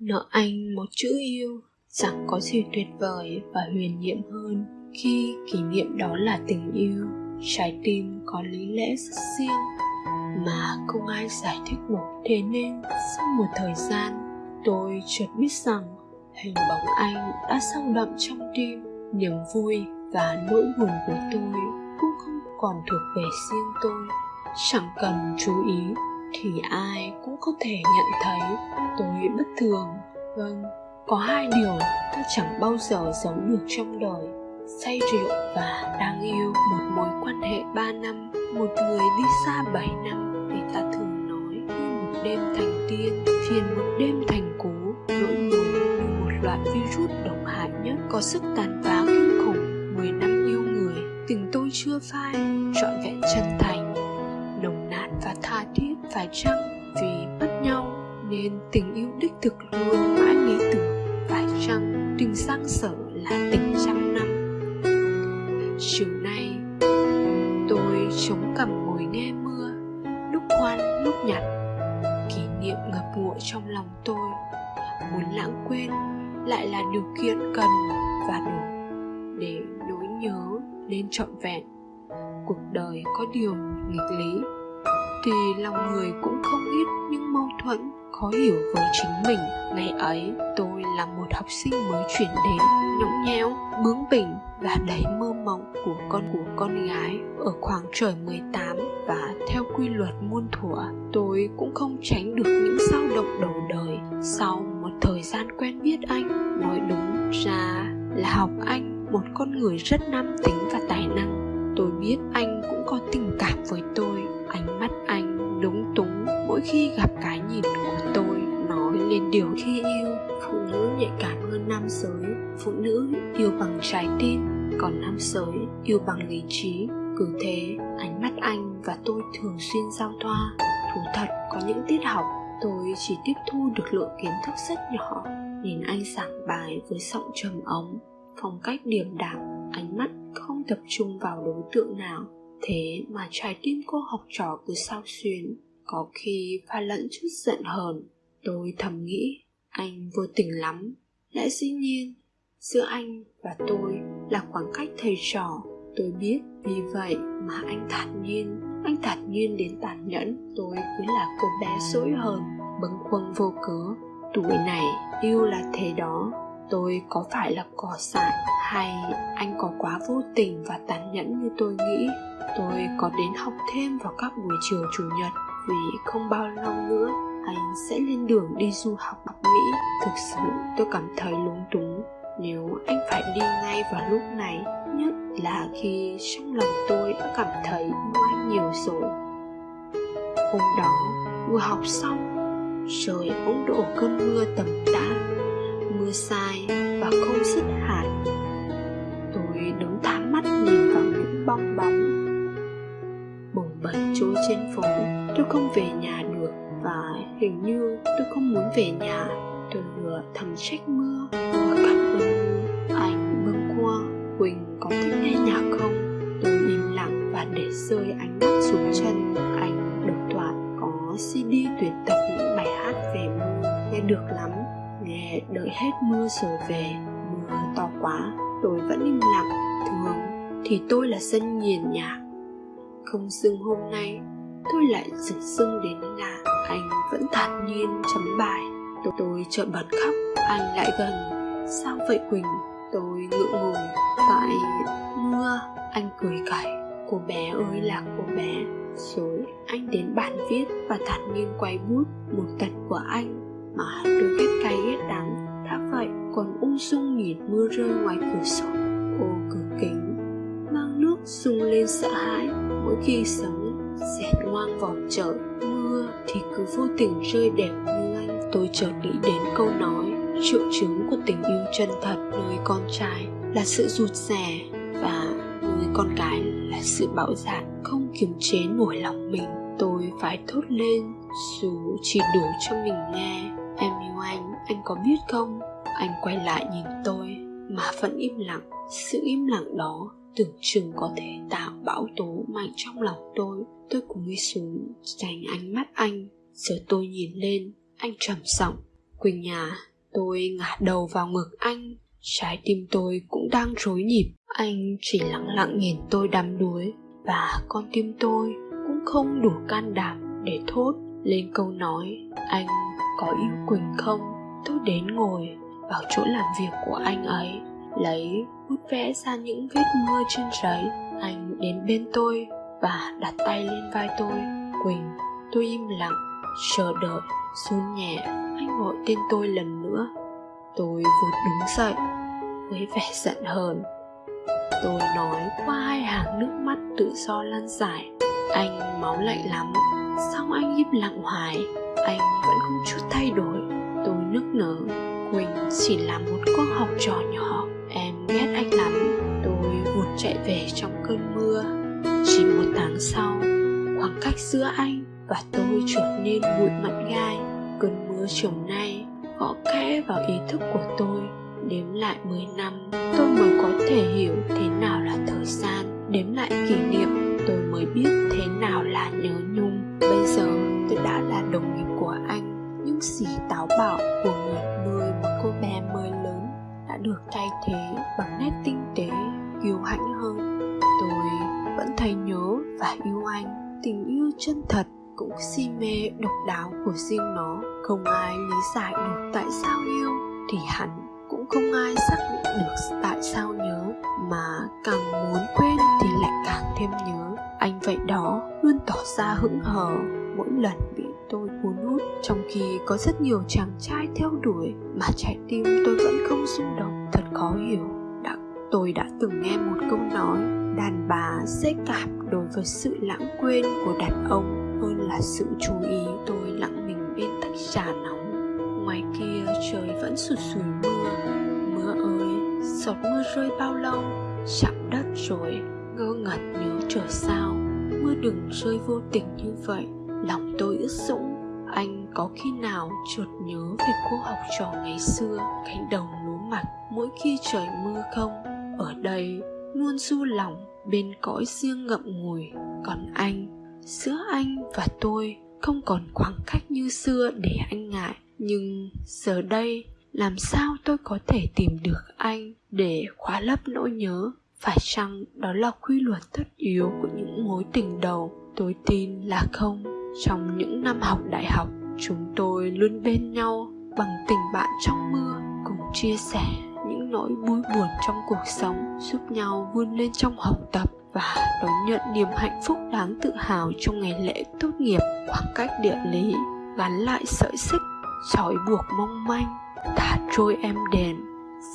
nợ anh một chữ yêu chẳng có gì tuyệt vời và huyền nhiệm hơn khi kỷ niệm đó là tình yêu. Trái tim có lý lẽ rất riêng mà không ai giải thích được, thế nên sau một thời gian, tôi chợt biết rằng hình bóng anh đã sâu đậm trong tim. Niềm vui và nỗi buồn của tôi cũng không còn thuộc về riêng tôi. Chẳng cần chú ý thì ai cũng có thể nhận thấy tôi bất thường. Vâng có hai điều ta chẳng bao giờ giấu được trong đời. Say rượu và đang yêu, một mối quan hệ ba năm, một người đi xa bảy năm, thì ta thường nói như một đêm thành tiên phiền một đêm thành cố. Nỗi buồn như một loại virus độc hại nhất, có sức tàn phá kinh khủng, mười năm yêu người. Tình tôi chưa phai, trọn vẹn chân thành nồng nàn và tha thiết phải chăng vì mất nhau nên tình yêu đích thực luôn mãi nghĩ tưởng phải chăng tình sang sở là tình trăm năm. Chiều nay, tôi chống cằm ngồi nghe mưa, lúc hoan lúc nhặt kỷ niệm ngập ngụa trong lòng tôi. Muốn lãng quên lại là điều kiện cần và đủ để nỗi nhớ nên trọn vẹn. Cuộc đời có điều nghịch lý thì lòng người cũng không ít những mâu thuẫn khó hiểu với chính mình. Ngày ấy, tôi là một học sinh mới chuyển đến, nhõng nhẽo, bướng bỉnh và đầy mơ mộng của con của con gái. Ở khoảng trời 18 và theo quy luật muôn thuở, tôi cũng không tránh được những dao động đầu đời. Sau một thời gian quen biết anh, nói đúng ra là học anh một con người rất nam tính và tài năng. Tôi biết anh cũng có tình cảm với tôi mỗi khi gặp cái nhìn của tôi nói lên điều khi yêu, phụ nữ nhạy cảm hơn nam giới, phụ nữ yêu bằng trái tim, còn nam giới yêu bằng lý trí. Cứ thế, ánh mắt anh và tôi thường xuyên giao thoa. Thú thật, có những tiết học, tôi chỉ tiếp thu được lượng kiến thức rất nhỏ, nhìn anh giảng bài với giọng trầm ống phong cách điềm đạm, ánh mắt không tập trung vào đối tượng nào. Thế mà trái tim cô học trò cứ sao xuyến có khi pha lẫn chút giận hờn, tôi thầm nghĩ anh vô tình lắm. Lẽ dĩ nhiên, giữa anh và tôi là khoảng cách thầy trò. Tôi biết vì vậy mà anh thản nhiên, anh thản nhiên đến tàn nhẫn. Tôi cứ là cô bé dỗi hờn, bâng khuâng vô cớ. Tuổi này yêu là thế đó. Tôi có phải là cỏ dại hay anh có quá vô tình và tàn nhẫn như tôi nghĩ? Tôi có đến học thêm vào các buổi chiều chủ nhật vì không bao lâu nữa, anh sẽ lên đường đi du học bắc mỹ. Thực sự, tôi cảm thấy lúng túng nếu anh phải đi ngay vào lúc này, nhất là khi trong lòng tôi đã cảm thấy yêu anh nhiều rồi. Hôm đó vừa học xong, trời bỗng đổ cơn mưa tầm tã. Mưa sai và không dứt hạt tôi đứng thám mắt nhìn vào những bong bóng. Bồng bềnh trôi trên phố tôi không về nhà được và hình như tôi không muốn về nhà. Tôi vừa thầm trách mưa vừa cảm ơn anh bâng qua. Quỳnh có thích nghe nhạc không? Tôi im lặng và để rơi ánh mắt xuống chân. Anh được thoại có cd tuyển tập những bài hát về mưa. Nghe được lắm. Nghe đợi hết mưa rồi về. Mưa to quá. Tôi vẫn im lặng. Thường thì tôi là dân nghiền nhạc. Không dưng hôm nay tôi lại dừng dưng đến lạ anh vẫn thản nhiên chấm bài. Tôi, chợt bật khóc anh lại gần. Sao vậy quỳnh? Tôi ngượng ngùng. Tại mưa anh cười cẩy cô bé ơi là cô bé. Rồi anh đến bàn viết và thản nhiên quay bút. Một tật của anh mà tôi ghét cay ghét đắng. Đã vậy còn ung dung nhìn mưa rơi ngoài cửa sổ. Ô cửa kính mang nước sung lên sợ hãi. Mỗi khi sống Xét ngoan vòng chợ mưa thì cứ vô tình rơi đẹp như anh tôi chợt nghĩ đến câu nói triệu chứng của tình yêu chân thật nơi con trai là sự rụt rè và người con gái là sự bạo dạn không kiềm chế nổi lòng mình tôi phải thốt lên dù chỉ đủ cho mình nghe Em yêu anh, anh có biết không? Anh quay lại nhìn tôi mà vẫn im lặng. Sự im lặng đó tưởng chừng có thể tạo bão tố mạnh trong lòng tôi. Tôi cúi xuống dành ánh mắt anh. Giờ tôi nhìn lên, anh trầm giọng. quỳnh nhà, tôi ngả đầu vào ngực anh trái tim tôi cũng đang rối nhịp anh chỉ lặng lặng nhìn tôi đắm đuối và con tim tôi cũng không đủ can đảm để thốt lên câu nói anh có yêu quỳnh không tôi đến ngồi vào chỗ làm việc của anh ấy lấy bút vẽ ra những vết mưa trên giấy. Anh đến bên tôi và đặt tay lên vai tôi. Quỳnh, tôi im lặng, chờ đợi, run nhẹ. Anh gọi tên tôi lần nữa. Tôi vụt đứng dậy, với vẻ giận hờn. Tôi nói qua hai hàng nước mắt tự do lan dài anh máu lạnh lắm sao anh im lặng hoài. Anh vẫn không chút thay đổi. Tôi nức nở. Quỳnh chỉ là một con học trò nhỏ ghét anh lắm, tôi vụt chạy về trong cơn mưa. Chỉ một tháng sau, khoảng cách giữa anh và tôi trở nên bụi mặn gai. Cơn mưa chiều nay gõ kẽ vào ý thức của tôi, đếm lại 10 năm. Tôi mới có thể hiểu thế nào là thời gian, đếm lại kỷ niệm. Tôi mới biết thế nào là nhớ nhung. Bây giờ, tôi đã là đồng nghiệp của anh những gì táo bạo của được thay thế bằng nét tinh tế, kiêu hãnh hơn. Tôi vẫn thấy nhớ và yêu anh. Tình yêu chân thật cũng si mê độc đáo của riêng nó. Không ai lý giải được tại sao yêu thì hắn cũng không ai xác định được tại sao nhớ. Mà càng muốn quên thì lại càng thêm nhớ. Anh vậy đó luôn tỏ ra hững hờ. Mỗi lần bị tôi cuốn hút, trong khi có rất nhiều chàng trai theo đuổi mà trái tim tôi vẫn không rung động thật khó hiểu đã, tôi đã từng nghe một câu nói đàn bà dễ cảm đối với sự lãng quên của đàn ông hơn là sự chú ý tôi lặng mình bên tách trà nóng. Ngoài kia trời vẫn sụt sùi mưa. Mưa ơi giọt mưa rơi bao lâu? Chạm đất rồi ngơ ngẩn nhớ trở sao? Mưa đừng rơi vô tình như vậy lòng tôi ướt sũng. Anh có khi nào chợt nhớ về cô học trò ngày xưa cánh đồng lúa mỗi khi trời mưa không? Ở đây luôn du lòng, bên cõi riêng ngậm ngùi. Còn anh, giữa anh và tôi không còn khoảng cách như xưa để anh ngại. Nhưng giờ đây, làm sao tôi có thể tìm được anh để khóa lấp nỗi nhớ? Phải chăng đó là quy luật tất yếu của những mối tình đầu? Tôi tin là không. Trong những năm học đại học, chúng tôi luôn bên nhau bằng tình bạn trong mưa chia sẻ những nỗi vui buồn trong cuộc sống, giúp nhau vươn lên trong học tập và đón nhận niềm hạnh phúc đáng tự hào trong ngày lễ tốt nghiệp. Khoảng cách địa lý gắn lại sợi xích, trói buộc mong manh, thả trôi em đèn,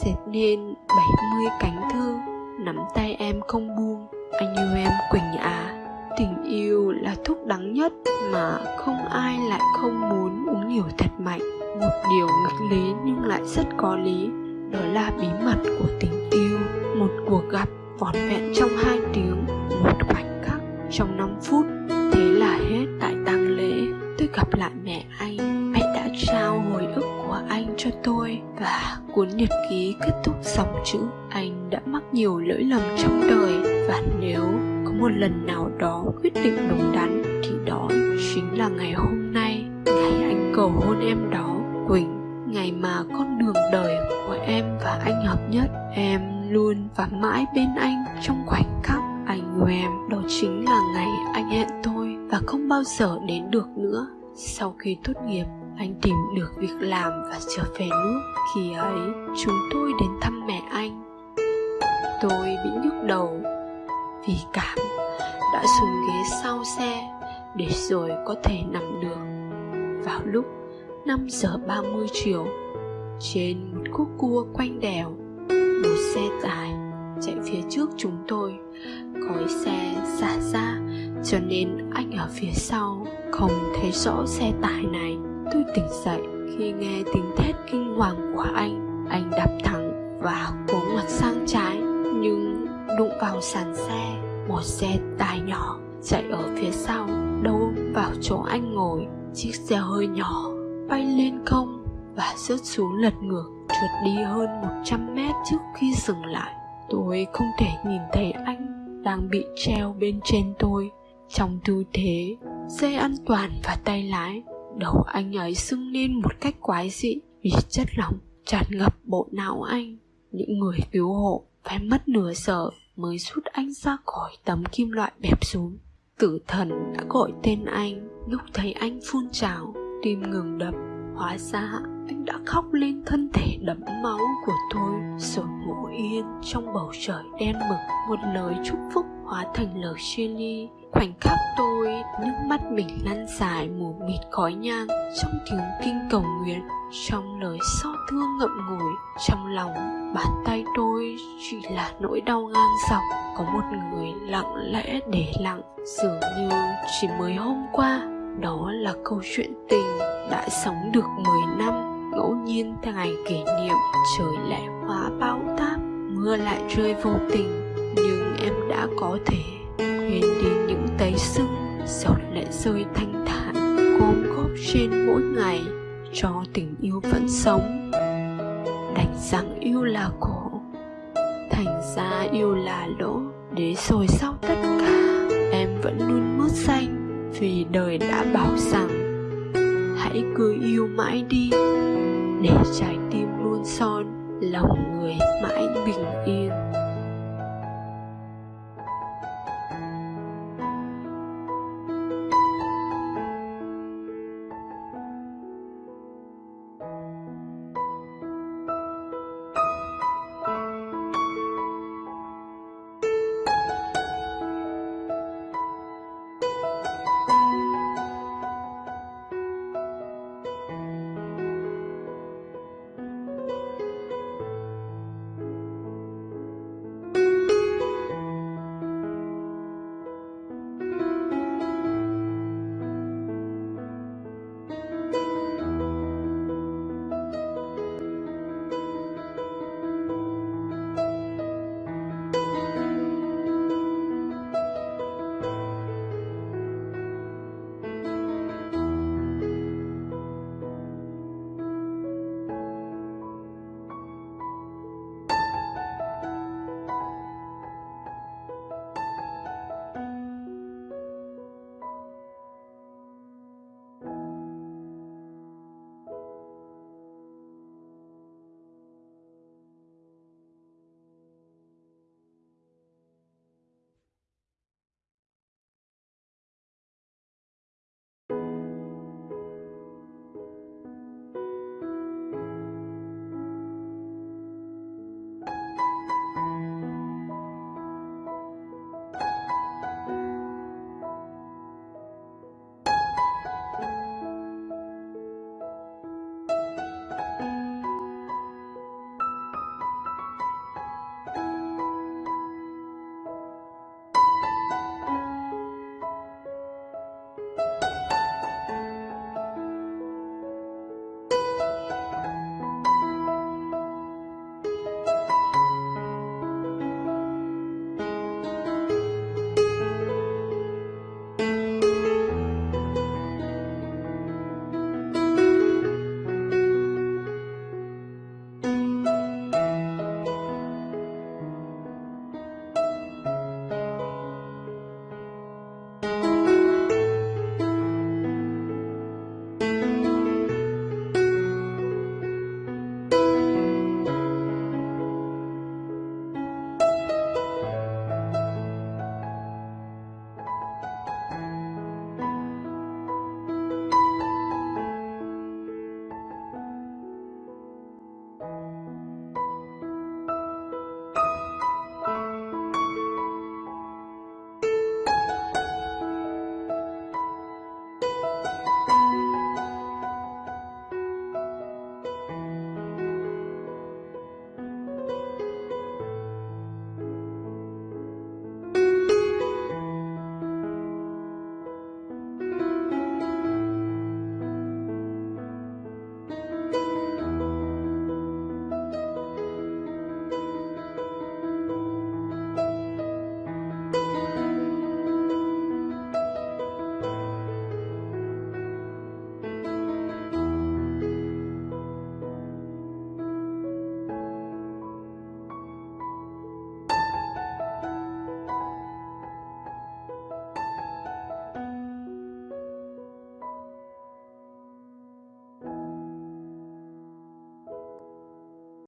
dệt nên 70 cánh thư nắm tay em không buông, anh yêu em quỳnh à tình yêu là thuốc đắng nhất mà không ai lại không muốn uống nhiều thật mạnh một điều nghịch lý nhưng lại rất có lý, đó là bí mật của tình yêu. Một cuộc gặp vỏn vẹn trong hai tiếng, một khoảnh khắc trong 5 phút, thế là hết tại tang lễ. Tôi gặp lại mẹ anh, mẹ đã trao hồi ức của anh cho tôi và cuốn nhật ký kết thúc dòng chữ anh đã mắc nhiều lỗi lầm trong đời. Và nếu có một lần nào đó quyết định đúng đắn thì đó chính là ngày hôm nay. Ngày anh cầu hôn em đó quỳnh, ngày mà con đường đời của em và anh hợp nhất, em luôn và mãi bên anh. Trong khoảnh khắc anh yêu em, đó chính là ngày anh hẹn tôi và không bao giờ đến được nữa. Sau khi tốt nghiệp, anh tìm được việc làm và trở về nước. Khi ấy, chúng tôi đến thăm mẹ anh. Tôi bị nhức đầu vì cảm đã xuống ghế sau xe để rồi có thể nằm được. Vào lúc 5 giờ 30 chiều, trên một khúc cua quanh đèo, một xe tải chạy phía trước chúng tôi. Khói xe xả ra, cho nên anh ở phía sau không thấy rõ xe tải này. Tôi tỉnh dậy, khi nghe tiếng thét kinh hoàng của anh anh đạp thẳng và cố ngoặt sang trái, nhưng đụng vào sàn xe, một xe tải nhỏ chạy ở phía sau đâu vào chỗ anh ngồi. Chiếc xe hơi nhỏ bay lên không và rớt xuống lật ngược, trượt đi hơn 100 mét trước khi dừng lại. Tôi không thể nhìn thấy anh đang bị treo bên trên tôi. Trong tư thế, dây an toàn và tay lái, đầu anh ấy sưng lên một cách quái dị vì chất lỏng tràn ngập bộ não anh. Những người cứu hộ phải mất nửa giờ mới rút anh ra khỏi tấm kim loại bẹp xuống. Tử thần đã gọi tên anh, lúc thấy anh phun trào tim ngừng đập. Hóa ra, anh đã khóc lên thân thể đẫm máu của tôi. Rồi ngủ yên trong bầu trời đen mực, một lời chúc phúc hóa thành lời chia ly. Khoảnh khắc tôi, nước mắt mình lăn dài mù mịt khói nhang trong tiếng kinh cầu nguyện. Trong lời xót thương ngậm ngùi, trong lòng bàn tay tôi chỉ là nỗi đau ngang dọc. Có một người lặng lẽ để lặng, dường như chỉ mới hôm qua đó là câu chuyện tình đã sống được 10 năm, ngẫu nhiên theo ngày kỷ niệm trời lại hóa bão táp, mưa lại rơi vô tình. Nhưng em đã có thể quên đi những tấy sưng giọt lệ rơi thanh thản, gom góp trên mỗi ngày, cho tình yêu vẫn sống. Đành rằng yêu là khổ, thành ra yêu là lỗ để rồi sau tất cả, em vẫn luôn mướt xanh vì đời đã bảo rằng, hãy cứ yêu mãi đi, để trái tim luôn son, lòng người mãi bình yên.